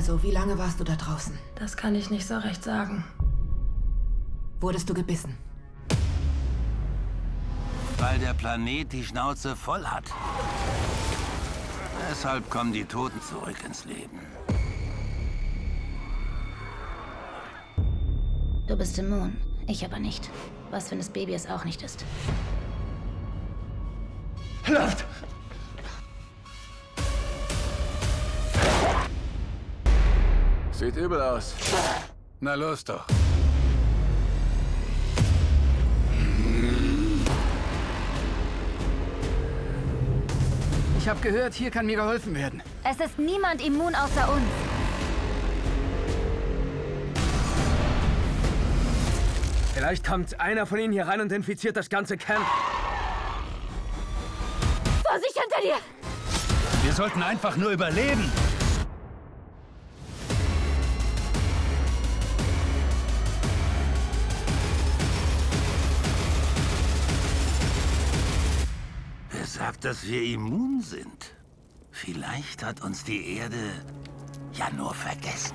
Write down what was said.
Also, wie lange warst du da draußen? Das kann ich nicht so recht sagen. Wurdest du gebissen? Weil der Planet die Schnauze voll hat. Deshalb kommen die Toten zurück ins Leben. Du bist immun, ich aber nicht. Was, wenn das Baby es auch nicht ist? Läuft! Sieht übel aus. Na los doch. Ich habe gehört, hier kann mir geholfen werden. Es ist niemand immun außer uns. Vielleicht kommt einer von ihnen hier rein und infiziert das ganze Camp. Vorsicht hinter dir! Wir sollten einfach nur überleben. Sagt, dass wir immun sind? Vielleicht hat uns die Erde ja nur vergessen.